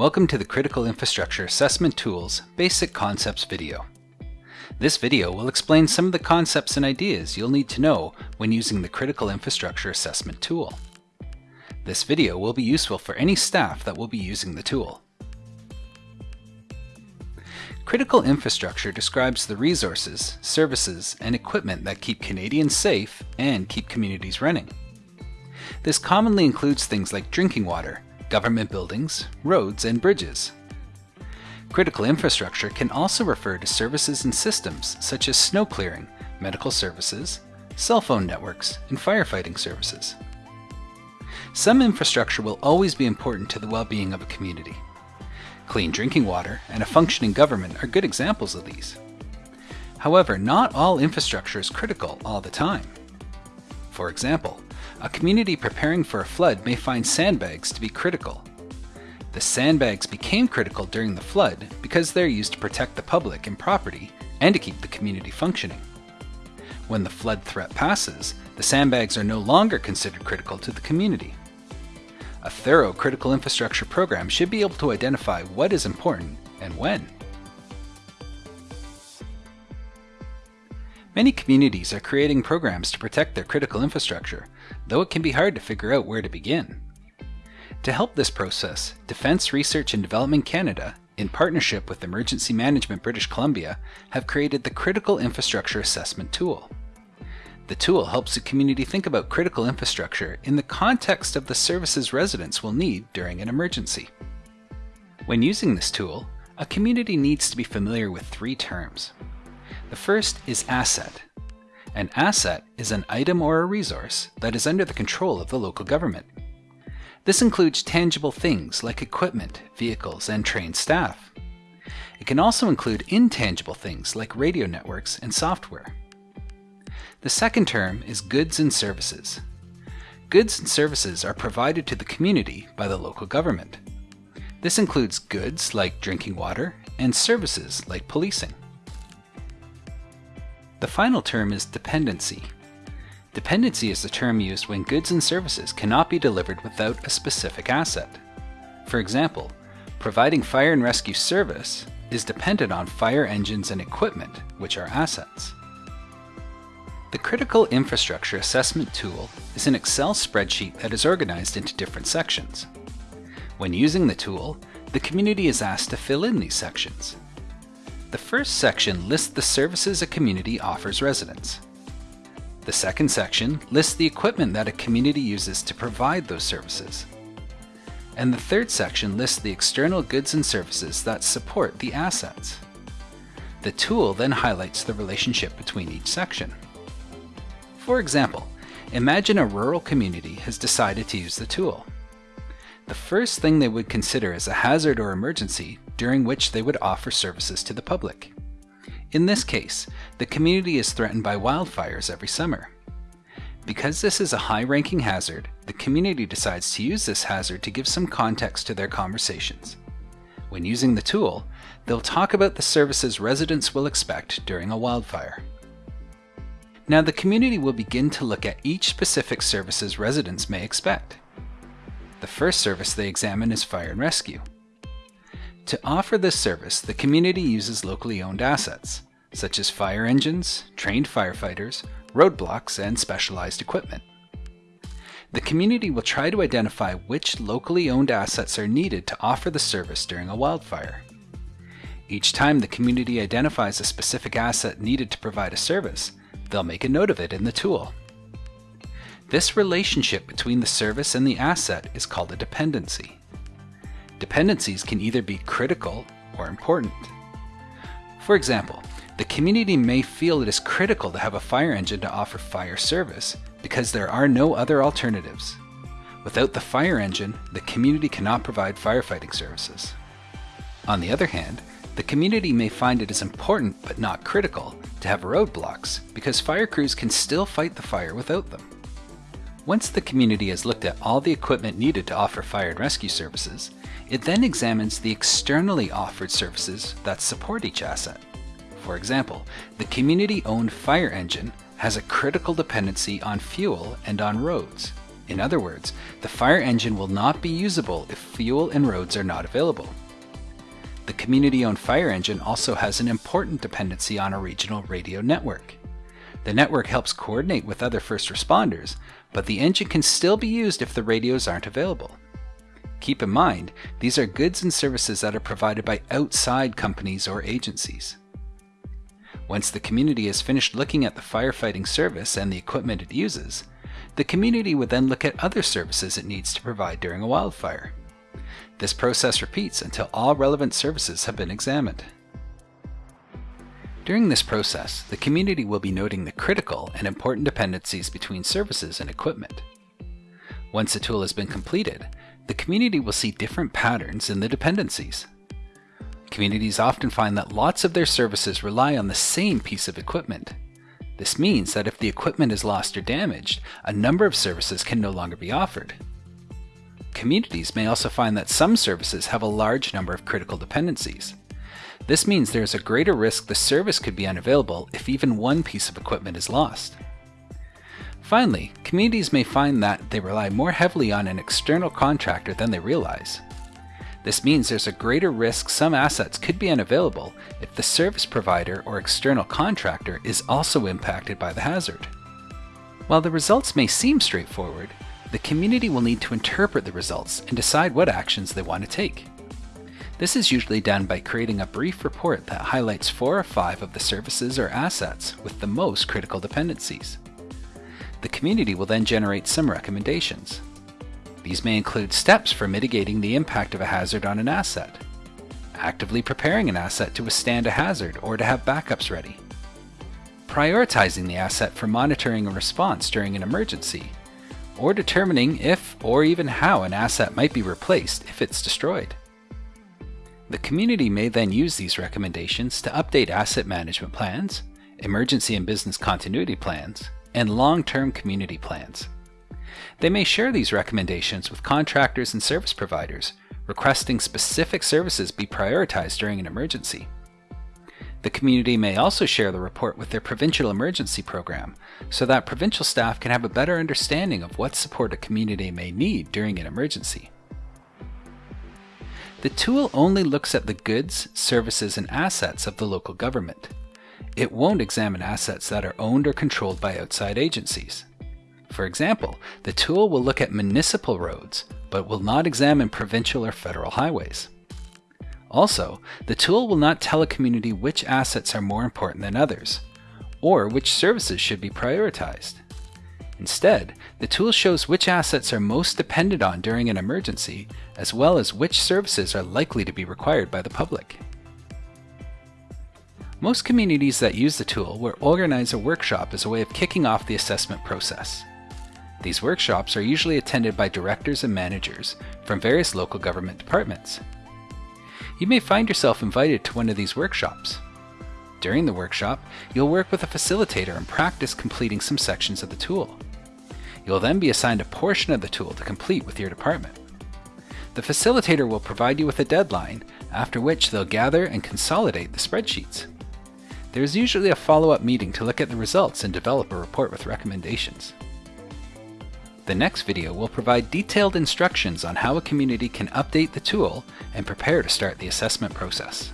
Welcome to the Critical Infrastructure Assessment Tools Basic Concepts video. This video will explain some of the concepts and ideas you'll need to know when using the Critical Infrastructure Assessment tool. This video will be useful for any staff that will be using the tool. Critical infrastructure describes the resources, services, and equipment that keep Canadians safe and keep communities running. This commonly includes things like drinking water, government buildings, roads, and bridges. Critical infrastructure can also refer to services and systems such as snow clearing, medical services, cell phone networks, and firefighting services. Some infrastructure will always be important to the well-being of a community. Clean drinking water and a functioning government are good examples of these. However, not all infrastructure is critical all the time. For example, a community preparing for a flood may find sandbags to be critical. The sandbags became critical during the flood because they're used to protect the public and property and to keep the community functioning. When the flood threat passes, the sandbags are no longer considered critical to the community. A thorough critical infrastructure program should be able to identify what is important and when. Many communities are creating programs to protect their critical infrastructure, though it can be hard to figure out where to begin. To help this process, Defence Research and Development Canada, in partnership with Emergency Management British Columbia, have created the Critical Infrastructure Assessment Tool. The tool helps the community think about critical infrastructure in the context of the services residents will need during an emergency. When using this tool, a community needs to be familiar with three terms. The first is asset. An asset is an item or a resource that is under the control of the local government. This includes tangible things like equipment, vehicles, and trained staff. It can also include intangible things like radio networks and software. The second term is goods and services. Goods and services are provided to the community by the local government. This includes goods like drinking water and services like policing. The final term is dependency. Dependency is the term used when goods and services cannot be delivered without a specific asset. For example, providing fire and rescue service is dependent on fire engines and equipment, which are assets. The Critical Infrastructure Assessment tool is an Excel spreadsheet that is organized into different sections. When using the tool, the community is asked to fill in these sections. The first section lists the services a community offers residents. The second section lists the equipment that a community uses to provide those services. And the third section lists the external goods and services that support the assets. The tool then highlights the relationship between each section. For example, imagine a rural community has decided to use the tool. The first thing they would consider is a hazard or emergency during which they would offer services to the public. In this case, the community is threatened by wildfires every summer. Because this is a high-ranking hazard, the community decides to use this hazard to give some context to their conversations. When using the tool, they'll talk about the services residents will expect during a wildfire. Now the community will begin to look at each specific services residents may expect. The first service they examine is fire and rescue. To offer this service, the community uses locally owned assets, such as fire engines, trained firefighters, roadblocks, and specialized equipment. The community will try to identify which locally owned assets are needed to offer the service during a wildfire. Each time the community identifies a specific asset needed to provide a service, they'll make a note of it in the tool. This relationship between the service and the asset is called a dependency. Dependencies can either be critical or important. For example, the community may feel it is critical to have a fire engine to offer fire service because there are no other alternatives. Without the fire engine, the community cannot provide firefighting services. On the other hand, the community may find it is important but not critical to have roadblocks because fire crews can still fight the fire without them. Once the community has looked at all the equipment needed to offer fire and rescue services, it then examines the externally offered services that support each asset. For example, the community-owned fire engine has a critical dependency on fuel and on roads, In other words, the fire engine will not be usable if fuel and roads are not available. The community-owned fire engine also has an important dependency on a regional radio network. The network helps coordinate with other first responders, but the engine can still be used if the radios aren't available. Keep in mind, these are goods and services that are provided by outside companies or agencies. Once the community has finished looking at the firefighting service and the equipment it uses, the community would then look at other services it needs to provide during a wildfire. This process repeats until all relevant services have been examined. During this process, the community will be noting the critical and important dependencies between services and equipment. Once a tool has been completed, the community will see different patterns in the dependencies. Communities often find that lots of their services rely on the same piece of equipment. This means that if the equipment is lost or damaged, a number of services can no longer be offered. Communities may also find that some services have a large number of critical dependencies. This means there is a greater risk the service could be unavailable if even one piece of equipment is lost. Finally, communities may find that they rely more heavily on an external contractor than they realize. This means there's a greater risk some assets could be unavailable if the service provider or external contractor is also impacted by the hazard. While the results may seem straightforward, the community will need to interpret the results and decide what actions they want to take. This is usually done by creating a brief report that highlights four or five of the services or assets with the most critical dependencies. The community will then generate some recommendations. These may include steps for mitigating the impact of a hazard on an asset, actively preparing an asset to withstand a hazard or to have backups ready, prioritizing the asset for monitoring a response during an emergency, or determining if or even how an asset might be replaced if it's destroyed. The community may then use these recommendations to update asset management plans, emergency and business continuity plans, and long-term community plans. They may share these recommendations with contractors and service providers, requesting specific services be prioritized during an emergency. The community may also share the report with their provincial emergency program so that provincial staff can have a better understanding of what support a community may need during an emergency. The tool only looks at the goods, services, and assets of the local government. It won't examine assets that are owned or controlled by outside agencies. For example, the tool will look at municipal roads, but will not examine provincial or federal highways. Also, the tool will not tell a community which assets are more important than others, or which services should be prioritized. Instead, the tool shows which assets are most depended on during an emergency, as well as which services are likely to be required by the public. Most communities that use the tool will organize a workshop as a way of kicking off the assessment process. These workshops are usually attended by directors and managers from various local government departments. You may find yourself invited to one of these workshops. During the workshop, you'll work with a facilitator and practice completing some sections of the tool. You'll then be assigned a portion of the tool to complete with your department. The facilitator will provide you with a deadline, after which they'll gather and consolidate the spreadsheets. There is usually a follow-up meeting to look at the results and develop a report with recommendations. The next video will provide detailed instructions on how a community can update the tool and prepare to start the assessment process.